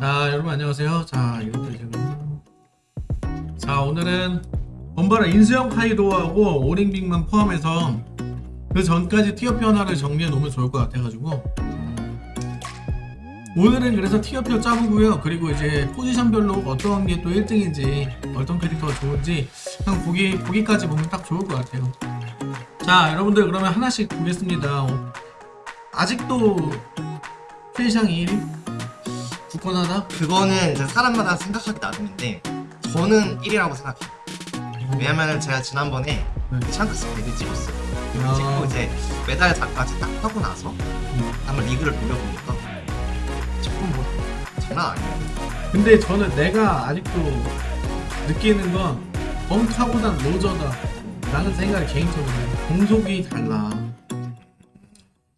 자 여러분 안녕하세요. 자 이것도 지금. 자 오늘은 엄바라 인수형 카이도하고 오링빅만 포함해서 그 전까지 티어표 하나를 정리해 놓으면 좋을 것 같아가지고. 오늘은 그래서 티어표 짜보고요. 그리고 이제 포지션별로 어떤 게 또 1등인지 어떤 캐릭터가 좋은지 그냥 보기, 보기까지 보면 딱 좋을 것 같아요. 자 여러분들 그러면 하나씩 보겠습니다. 어, 아직도 필샹이 1위? 굳건하다? 그거는 이제 사람마다 생각하기 나름인데 저는 1위라고 생각해요. 왜냐면은 제가 지난번에 네. 샹크스 배드 찍었어요. 아. 찍고 이제 메달 작까지 딱 하고 나서 음. 한번 리그를 돌려보니까 조금 뭐 장난 아니에요. 근데 저는 내가 아직도 느끼는 건 벙카보단 로저다 라는 생각이 개인적으로 해요. 공속이 달라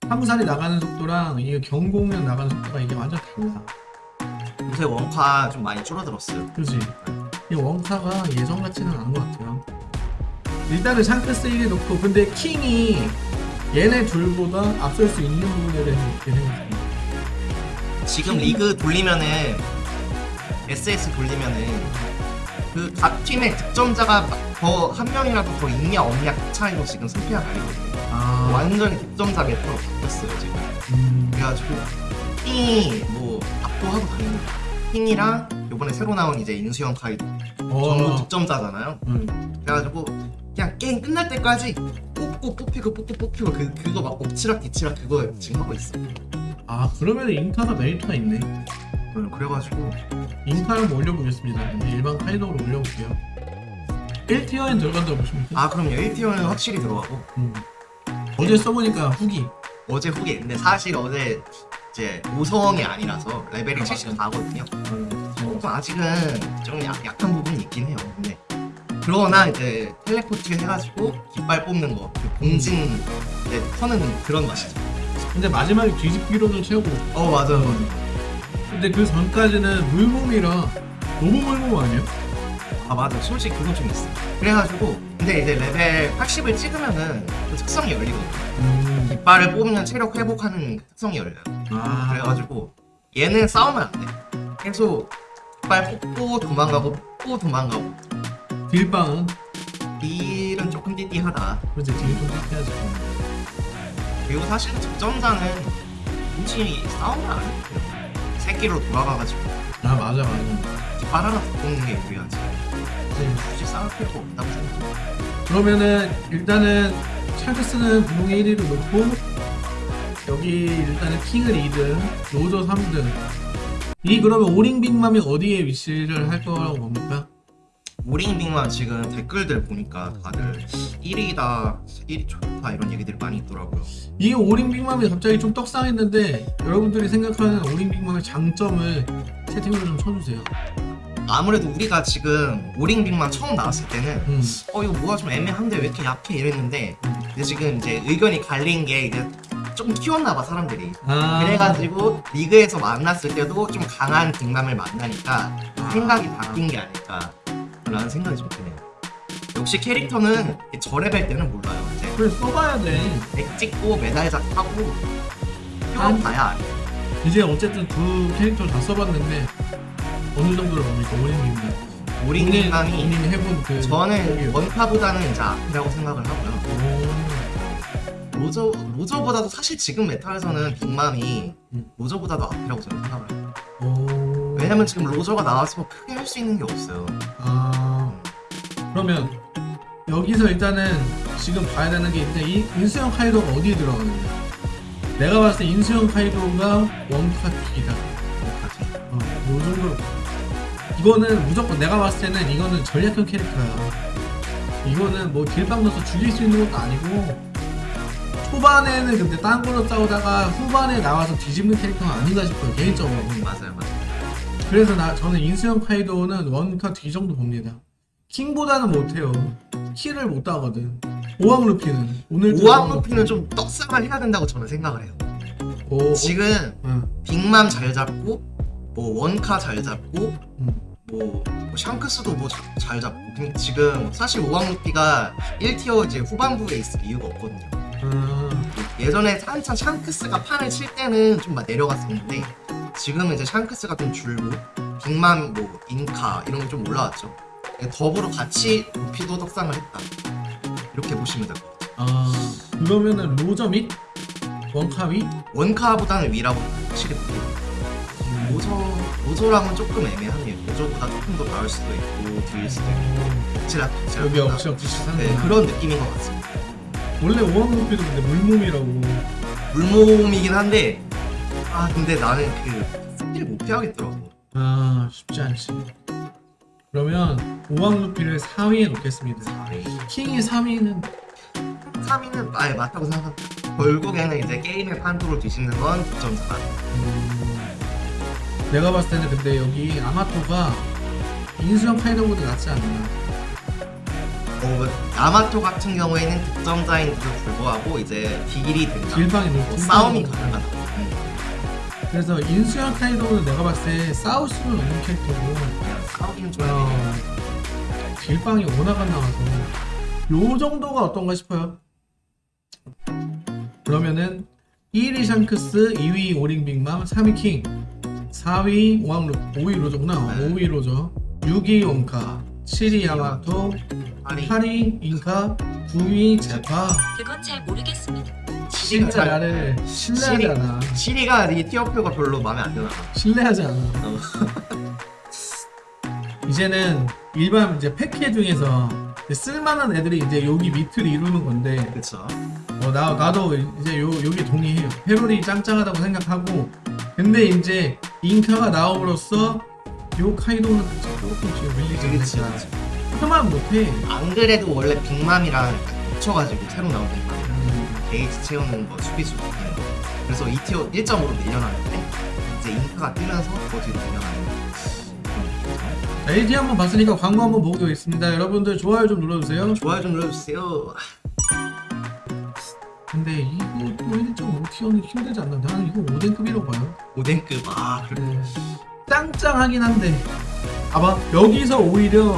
함살이 나가는 속도랑 이 경공면 나가는 속도가 이게 완전 달라 요새 원카 좀 많이 줄어들었어요. 그지? 이 원카가 예전 같지는 않은 것 같아요 일단은 샹크스 1위 놓고 근데 킹이 얘네 둘보다 앞설 수 있는 부분에 대해서 어떻게 생각해요? 지금 리그 돌리면은 SS 돌리면은 그 각 팀의 득점자가 더 한 명이라도 더 있냐 없냐 그 차이로 지금 승패가 갈리거든요. 아 완전히 득점자 meta로 바뀌었어요 지금. 음, 그래가지고 킹이 뭐 압도하고 다닙니다. 킹이랑 요번에 새로 나온 이제 인수형 카이도 전부 어, 득점자잖아요. 음. 그래가지고 그냥 게임 끝날 때까지 뽑고 뽑히고 뽑고 뽑히고 그 그거 막 엎치락 뒤치락 그거 지금 하고 있어. 아 그러면 인카가 메리트가 있네 음, 그래가지고 인파를 한번 올려보겠습니다. 이제 일반 카이도로 올려볼게요. 1티어엔 들어간다고 보십니까? 아 그럼요 1티어는 확실히 들어가고 음. 어제 써보니까 후기. 어제 후기 근데 사실 어제 이제 5성이 아니라서 레벨이 아, 74거든요. 음. 조금 아직은 좀 약, 약한 부분이 있긴 해요. 근데 그러나 이제 텔레포트 해가지고 깃발 뽑는 거, 그 봉진 이제 터는 그런 맛이죠. 근데 마지막에 뒤집기로는 최고. 어 맞아요. 음. 근데 그 전까지는 물몸이라 너무 물몸 아니에요? 아 맞아. 솔직히 그건 좀 있어. 그래가지고 근데 이제 레벨 80을 찍으면은 그 특성이 열리거든. 음. 깃발을 뽑으면 체력 회복하는 그 특성이 열려요. 아 그래가지고 얘는 싸우면 안 돼. 계속 깃발 뽑고 도망가고 뽑고 도망가고 딜빵은 딜은 조금 띠띠하다. 그렇지 딜좀 해야지. 그리고 사실 득점자는 굳이 싸우면 안 돼요. 새끼로 돌아가가지고 아 맞아 맞아. 깃발 하나 더 뽑는 게 유리하지. 네. 굳이 싸울 필요가 없다고 생각해. 그러면은 일단은 찰크스는 분홍의 1위로 놓고 여기 일단은 킹을 2등, 로저 3등. 이 그러면 오링 빅맘이 어디에 위치를 할 거라고 봅니까? 오링빙만 지금 댓글들 보니까 다들 1위다, 1위 좋다 이런 얘기들이 많이 있더라고요. 이 오링 빅맘이 갑자기 좀 떡상했는데 여러분들이 생각하는 오링 빅맘의 장점을 채팅으로 좀 쳐주세요. 아무래도 우리가 지금 오링빙만 처음 나왔을 때는 음. 어 이거 뭐가 좀 애매한데 왜 이렇게 약해 이랬는데 근데 지금 이제 의견이 갈린 게 이제 조금 키웠나 봐 사람들이. 아, 그래가지고 리그에서 만났을 때도 좀 강한 빅맘을 만나니까 생각이 바뀐 게 아닐까 라는 생각이 좀 드네요 역시 캐릭터는 저 레벨 때는 몰라요 이제 그래 써봐야 돼. 백 찍고 메달작 하고 알아요 이제 어쨌든 두 캐릭터 다 써봤는데 어느 정도로 봅니까 빅맘? 오링 빅맘이 본인이 해본 그 저는. 원카보다는 앞이라고 생각을 하고요 오. 로저, 로저보다도 사실 지금 meta에서는 빅맘이 음. 로저보다도 앞이라고 저는 생각을 해요 오. 왜냐면 지금 로저가 나와서 크게 할 수 있는 게 없어요 아 그러면 여기서 일단은 지금 봐야 되는 게 있는데 이 인수형 카이도가 어디에 들어가느냐 내가 봤을 때 인수형 카이도가 원카킥이다 어, 요 정도로 이거는 무조건 내가 봤을 때는 이거는 전략형 캐릭터야 이거는 뭐 넣어서 죽일 수 있는 것도 아니고 초반에는 근데 딴 걸로 싸우다가 후반에 나와서 뒤집는 캐릭터는 아닌가 싶어요 개인적으로 맞아요 맞아요 그래서 나 저는 인수형 카이도는 원카 뒤 정도 봅니다. 킹보다는 못해요. 키를 못 따거든. 오왕 루피는 오늘 오왕 루피는 좀 떡상을 해야 된다고 저는 생각을 해요 오, 지금 응, 빅맘 잘 잡고 뭐 원카 잘 잡고 응. 뭐, 뭐 샹크스도 뭐 잘 잡고 근데 지금 사실 우왕 루피가 1티어 이제 후반부에 있을 이유가 없거든요. 아, 예전에 한참 샹크스가 판을 칠 때는 좀 막 내려갔었는데 지금은 이제 샹크스가 좀 줄고 빅맘 뭐 인카 이런 게 좀 올라왔죠. 더불어 같이 루피도 떡상을 했다. 이렇게 보시면 될 것 같아요. 아 그러면은 로저 및 원카 및 원카보다는 위라고 확실히 보고 로저 로저랑은 조금 애매하네요 조금 더 나을 수도 있고 뒤일 수도 있고. 억지라 여기 억지 억지 네, 하는 그런 느낌인 것 같습니다. 원래 오왕루피도 근데 물몸이라고. 물몸이긴 한데 아 근데 나는 그 스킬 못 피하겠더라고. 아 쉽지 않지 그러면 오왕루피를 4위에 놓겠습니다. 킹이 3위는? 3위는 아예 맞다고 생각합니다. 결국에는 이제 게임의 판도를 뒤집는 건 득점자다 음, 내가 봤을 때는 근데 여기 아마토가 인수형 카이더보다 낫지 않나. 어, 아마토 같은 경우에는 득점자인데도 불구하고 이제 딜이 된다. 길방이 뭐 높고 싸움이 가능하다. 그래서 인수형 카이더는 내가 봤을 때 싸울 수는 없는 캐릭터고 싸우기는 좀 어, 길방이 워낙 안 나와서. 요 정도가 어떤가 싶어요. 그러면은 1위 샹크스, 2위 오링 빅맘, 3위 킹 4위 왕루 5위 로저구나 네. 5위 로저 6위 온카 7위 야마토 아니 8위 인카 9위 제파 그건 잘 모르겠습니다. 진짜 잘 나를 신뢰하지 않아 시리가 이 티어표가 별로 마음에 안 드나 봐. 신뢰하지 않아 어. 이제는 일반 이제 패키지 중에서 쓸만한 애들이 이제 여기 밑을 이루는 건데 그쵸 어, 나, 나도 이제 요, 여기 동의해요. 페롤이 짱짱하다고 생각하고. 근데 이제 잉카가 나옴으로써 요 카이도는 조금 지금 밀리지. 그치. 그만 못해. 안 그래도 원래 빅맘이랑 붙여가지고 새로 나온 빅맘이랑 음, 게이지 채우는 거 수비수 같은 거 그래서 2티어 1.5로 밀려나는데 이제 인카가 뜨면서 더 뒤로 밀려나는 LG 한번 봤으니까 광고 한번 보고 있습니다. 여러분들 좋아요 좀 눌러주세요. 좋아요 좀 눌러주세요 근데 이거 또 1.5tier는 힘들지 않나? 나는 이거 오뎅급이라고 봐요. 오뎅급 아 그래 네. 짱짱하긴 한데. 봐봐 여기서 오히려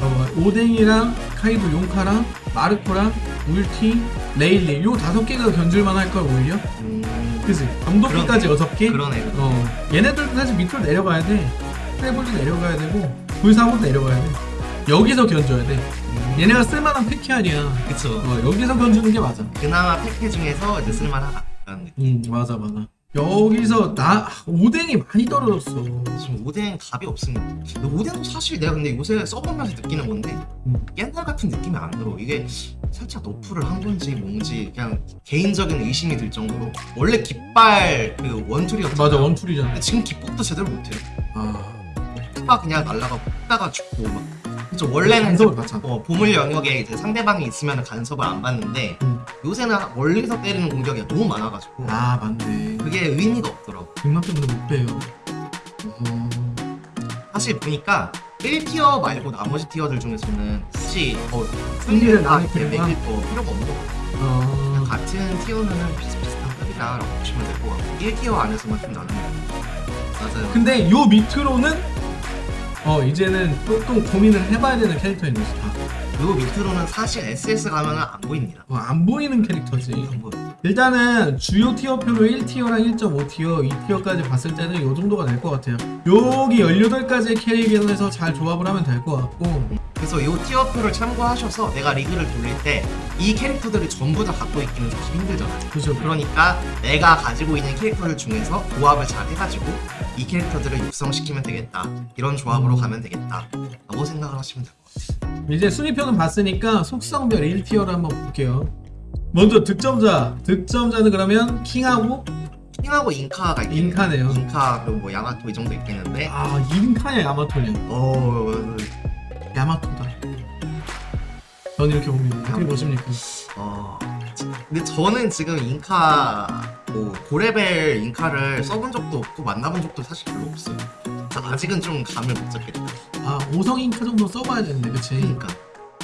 봐봐 오뎅이랑 카이도 용카랑 마르코랑 울티 레일리 요 다섯 개가 견줄만 할 걸 오히려. 음, 그지 감독기까지 여섯 개? 그러네 어. 얘네들도 사실 밑으로 내려가야 돼. 트레볼도 내려가야 되고 불사고도 내려가야 돼. 여기서 견줘야 돼. 음, 얘네가 쓸만한 팩캐 아니야. 그쵸. 어 여기서 견주는 게 맞아. 그나마 팩캐 중에서 이제 쓸만하다 라는 느낌. 음 맞아 맞아. 여기서 나 오뎅이 많이 떨어졌어. 지금 오뎅 답이 없습니다 오뎅도 사실 내가 근데 요새 써보면서 느끼는 건데 음. 옛날 같은 느낌이 안 들어. 이게 살짝 nerf를 한 건지 뭔지 그냥 개인적인 의심이 들 정도로. 원래 깃발 그 one tool이었잖아. 맞아 one tool이잖아. 근데 지금 깃뽑도 제대로 못해 아. 가 그냥 날라가고 다가 죽고 막 그쵸 원래는 간섭을 받잖아 어, 보물 영역에 이제 상대방이 있으면 간섭을 안 받는데 음. 요새는 멀리서 때리는 공격이 너무 많아가지고 아 맞네. 그게 의미가 없더라고. 빅맘 때문에 못 빼요. 어... 사실 보니까 1티어 말고 나머지 티어들 중에서는 굳이 어, 승리를 필요가? 매길 거 필요가 없는 것 같아요. 어... 같은 티어는 비슷비슷한 급이다 라고 보시면 될 것 같고 1티어 안에서만 좀 나누면. 맞아요 근데 요 밑으로는 어 이제는 조금 고민을 해봐야 되는 캐릭터인 거지 다. 요 밑으로는 사실 SS 가면은 안 보입니다. 어, 안 보이는 캐릭터지. 안 보여요 일단은 주요 tier표로 1tier랑 1.5tier, 2tier까지 봤을 때는 요 정도가 될 것 같아요 여기 18가지의 캐릭에서 잘 조합을 하면 될 것 같고 그래서 이 tier표를 참고하셔서 내가 리그를 돌릴 때 이 캐릭터들을 전부 다 갖고 있기는 사실 힘들잖아요. 그죠 그러니까 내가 가지고 있는 캐릭터들 중에서 조합을 잘 해가지고 이 캐릭터들을 육성시키면 되겠다. 이런 조합으로 음. 가면 되겠다. 라고 생각을 하시면 될 것 같아요. 이제 순위표는 봤으니까 속성별 1티어를 한번 볼게요 먼저 득점자 득점자는 그러면 킹하고 킹하고 인카가 있겠네요. 인카네요. 인카 그리고 뭐 야마토 이 정도 있겠는데 아 인카냐 야마토냐 어... 야마토다 전 이렇게 봅니다 어떻게 보십니까? 어... 근데 저는 지금 인카 뭐 고레벨 인카를 써본 적도 없고 만나본 적도 사실 별로 없어요. 아직은 좀 감을 못 잡겠다. 아 5성 인카 정도 써봐야 되는데 그치? 그러니까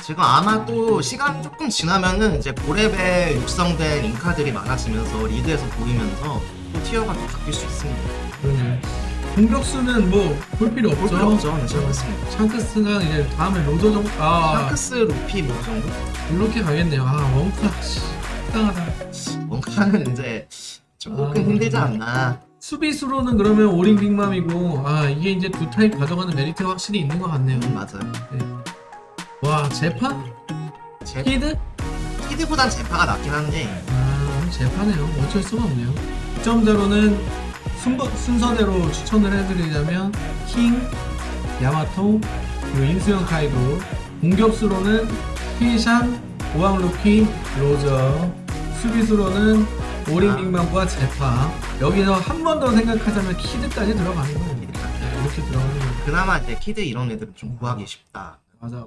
지금 아마 또 시간이 조금 지나면은 이제 고레벨 육성된 인카들이 많아지면서 리그에서 보이면서 또 티어가 또 바뀔 수 있습니다. 그러면 공격수는 뭐 볼 필요 볼 없죠. 필요 없죠. 네, 샹크스는. 샹크스가 이제 다음에 로저 정도 아 샹크스 루피 뭐 정도? 이렇게 가겠네요. 아 원카 씨, 식당하다. 원카는 이제 조금 아. 힘들지 않나. 수비수로는 그러면 오링 빅맘이고 아 이게 이제 두 타입 가져가는 메리트가 확실히 있는 것 같네요. 음, 맞아요. 와 제파? 제, 키드? 키드보단 제파가 낫긴 한데 아 제파네요. 어쩔 수가 없네요. 순서, 순서대로 추천을 해드리자면 킹, 야마토, 그리고 인수형 카이도 공격수로는 휘샹, 오왕루피, 로저 수비수로는 오링 아. 빅맘과 제파 여기서 한 번 더 생각하자면 키드까지 들어가는 거예요. 네, 이렇게 들어가면 그나마 이제 키드 이런 애들은 좀 구하기 쉽다. 맞아.